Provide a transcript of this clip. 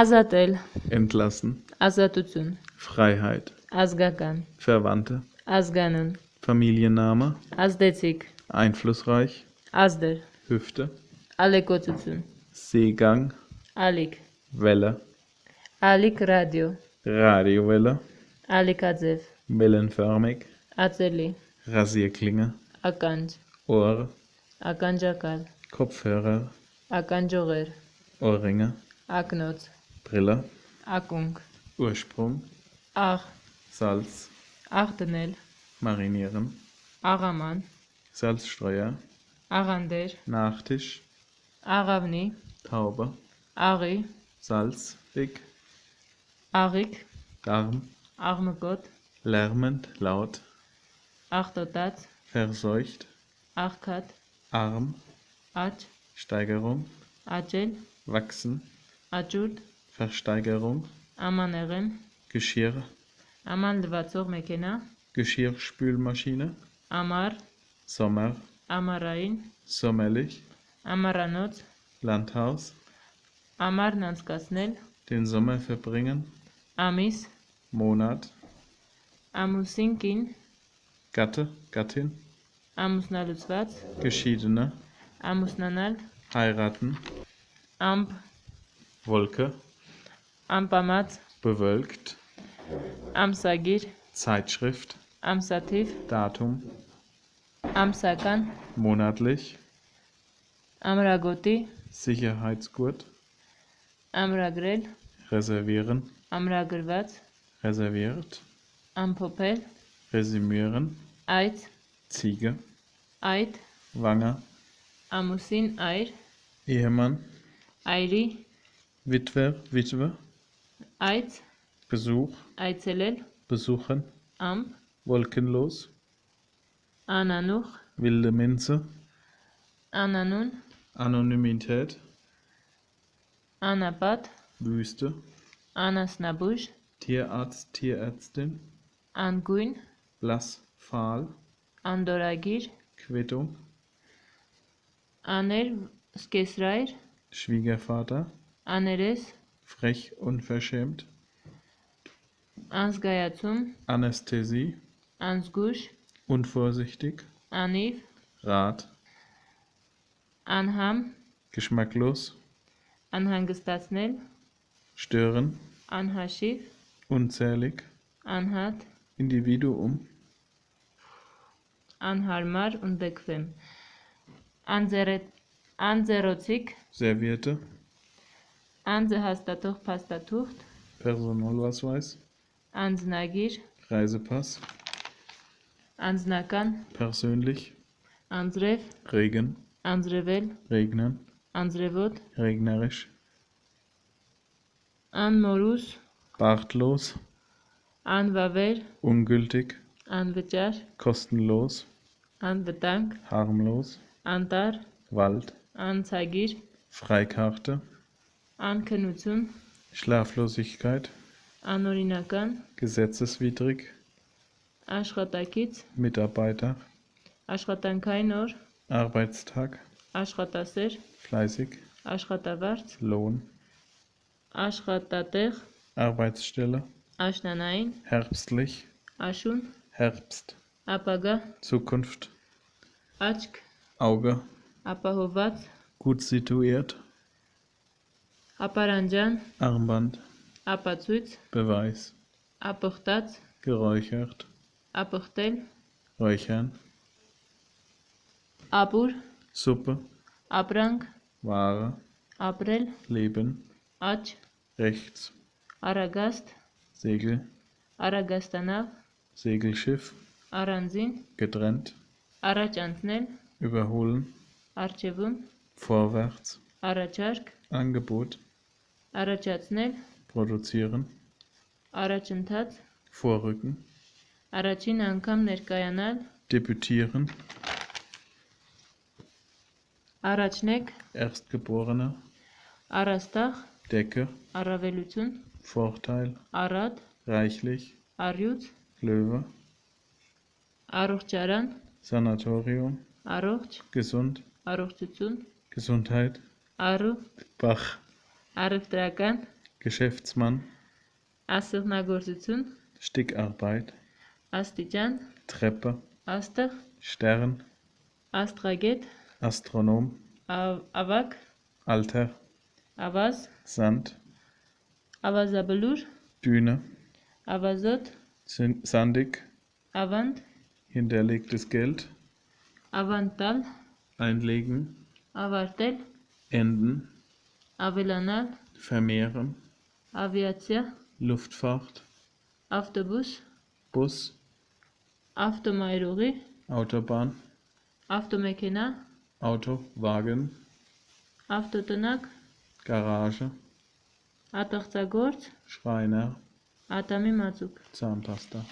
Ազատել, entlassen, ազատություն, Freiheit, ազգական, Verwandte, ազգանուն, Familienname, ազդեցիկ, einflussreich, ազդեր, Hüfte, ալեկոծություն, Seegang, ալիք, Welle, ալիք ռադիո, Radiowelle, ալիքաձև, wellenförmig, ածելի, Rasierklinge, ականջ, Ohr, ականջակալ, Kopfhörer, ականջողեր, Ohrringe, Agnet, Brille, Agung, Ursprung, Ach. Salz, Ardenel, Marinieren, Araman, Salzstreuer, Arander, Nachtisch, Aravni, Taube, Ari, Salz, Dick, Arik, Darm, Arme Gott, lärmend, laut, Achtodat, verseucht, Arkat, arm, Aj, Steigerung, Ajel, wachsen, աճուրդ, Versteigerung, ամանեղեն, Geschirr, աման լվացող մեքենա, Geschirrspülmaschine, ամառ, Sommer, ամառային, sommerlich, ամառանոց, Landhaus, ամառն անցկացնել, den Sommer verbringen, ամիս, Monat, ամուսին կին, Gatte, Gattin, ամուսնալուծված, Geschiedene, ամուսնանալ, heiraten, ամպ, Wolke, Ampamat. bewölkt, Amsagir, Zeitschrift, Amsativ, Datum, Amsakan, monatlich, Amragoti, Sicherheitsgurt, Amragrel, reservieren, Amragrelvat. reserviert, Ampopel, resümieren, Eid, Ziege, Eid, Wange, Amusin, Eir, Ehemann, Eiri, Witwe, Witwe. Eiz. Besuch. Eizelel. Besuchen. Am. Wolkenlos. Ananuch. Wilde Minze. Ananun. Anonymität. Anabad. Wüste. Anasnabusch. Tierarzt, Tierärztin. Anguin. Blass, fahl. Andoragir. Quittung. Anel, Skesrair. Schwiegervater. աներես, frech, unverschämt, անզգայացում, Anästhesie, անզգույշ, unvorsichtig, անիվ, Rat, անհամ, geschmacklos, անհանգստացնել, stören, անհաշիվ, unzählig, անհատ, Individuum, անհարմար, ընդդեկվեմ, անձերը, անձերոցիկ, Serviette, Ansehastatur Pastatucht. Personalausweis. Ansnagir. Reisepass. Ansnakan. Persönlich. Ansref. Regen. Ansrevel. Regnen. Ansrevot. Regnerisch. Anmorus. Bartlos. Anwaver. Ungültig. Anbejar. Kostenlos. Anbetank. Harmlos. Antar. Wald. Anzeigir. Freikarte անքնություն, Schlaflosigkeit, անօրինական, gesetzeswidrig, աշխատակից, Mitarbeiter, աշխատանքային օր, Arbeitstag, աշխատասեր, fleißig, աշխատավարձ, Lohn, աշխատատեղ, Arbeitsstelle, աշնանային, herbstlich, աշուն, Herbst, ապագա, Zukunft, աչք, Auge, ապահոված, gut situiert, Aparanjan, Armband, Apazuiz, Beweis, Apochtat, geräuchert, Apochtel, räuchern, Abur, Suppe, Abrang, Ware, April, Leben, Atsch, rechts, Aragast, Segel, Aragastanav, Segelschiff, Aransin, getrennt, Arachanznel, überholen, Archevun. vorwärts, առաջարկ, Angebot, առաջացնել, produzieren, առաջընթաց, vorrücken, առաջին անգամ ներկայանալ, debütieren, առաջնեկ, Erstgeborener, առաստաղ, Decke, առավելություն, Vorteil, առատ, reichlich, առյուծ, Löwe, առողջարան, Sanatorium, առողջ, gesund, առողջություն, Gesundheit, Aruf. Bach. Arif Dragan. Geschäftsmann. Asirna Gursitsun. Stickarbeit. Astijan. Treppe. Aster. Stern. Astraget. Astronom. Avak. Alter. Avas. Sand. Avazabalur. Düne. Avasot. Sandig. Avant. Hinterlegtes Geld. Avantal. Einlegen. Avartel. Enden, Avilanal, Vermehren, Aviatia, Luftfahrt, Autobus, Bus, Автомайрури, Autobahn, Автомекина, Auto, Wagen, Автотонак, Garage, Атахцагорц, Schreiner, Атами Мацук. Zahnpasta.